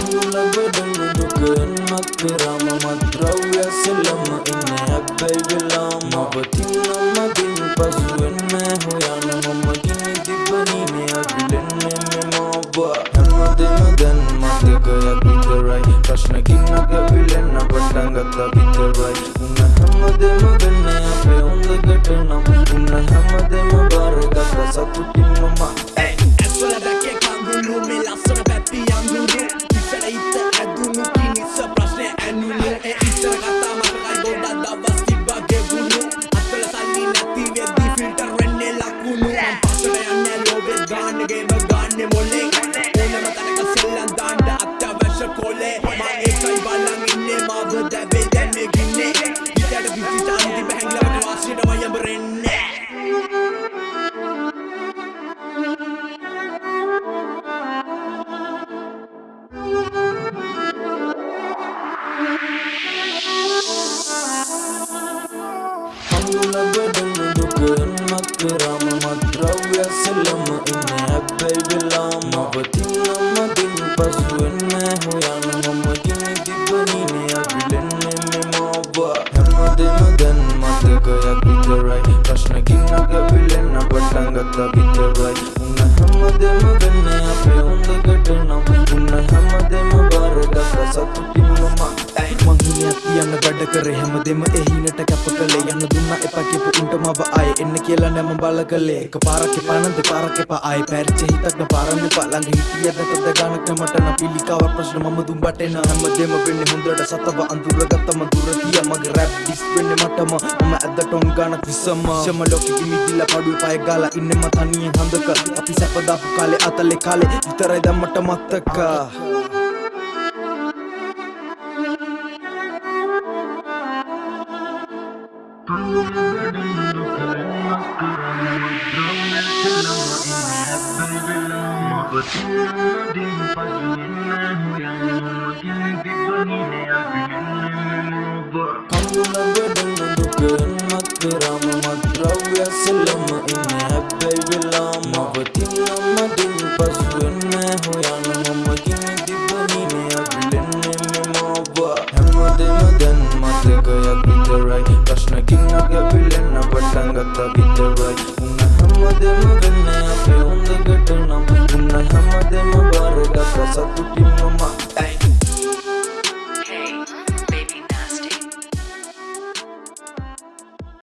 කඳුල ගොඩන දුකෙන් මත්පෙරම මත්ද්‍රව්‍ය සෙල්ලම ඉන්න හැබැයි වෙලාම ඔබතින්න මගින් පසුවෙන්න හොයන මම ගිනි තිබනීනේ අවිලෙන්නේ මෙමෝබ හැමදෙම දැන් මතකයක් විතරයි ප්‍රශ්න ගින්නක විලෙන්න පටන් ගත්තා විතරයි උන්න හැමදෙම ගන්න අපේ හොඳකට නම් උන්න හැමදෙම බාරගත්ත සතුටින් ලෝබෙත් ගන්න ගේම ගන්න මොලේ ඕනම තැනක සෙල්ලම් දාන්න අත්‍යවශ්‍ය කොලේ මං ඒකයි බලන් ඉන්නේ මාව දැවේ දැන් මේ ගින්නේ ඉතට විසි චාන්ති බැහැංගලවට වාසියට මයඹරෙන්නේ කඳුල ගොඩන දුකෙන් මත්පෙරම මත්ද්‍රව්‍ය සෙල්ලම ඉන්න හැබැයි වෙලාම ඔබතින්න මගින් පසුවෙන්න හොයන මම ගිනි තිබනීනේ අවිලෙන්නේ කරේ හැමදෙම එහිනට කැප කළේ. යන්න දුන්න එපා කියපු උන්ට මව අය එන්න කියලා නැම බල කළේ. එක පාරක් එපා නම් දෙපාරක් එපා ආයි. පැරිච්ච හිතක් න පාරන්න එපා. ළඟ හිටියද තද ගානක් මට නම් පිළිකාවක් ප්‍රශ්න මම දුම් බටේන. හැමදෙම වෙන්නේ හොඳට සතව අඳුරගත්ත මදුර තිය මගේ රැප් ඩිස් වෙන්නේ මටම. මම ඇද්ද ටොන් ගානක් විසම. ෂම ලෝකෙ ගිමිදිලා පඩුවේ පය ගාලා ඉන්නේ මම තනියෙන් හඳක. අපි සැප දාපු කාලේ අතලේ කාලේ විතරයි දැන් මට මතක Come on, not let me go. Come not let me go. Come not let me go. Come not let me go. Come not let me go. Come not let me go. Come not let me go. Come not let me go. Come not let me so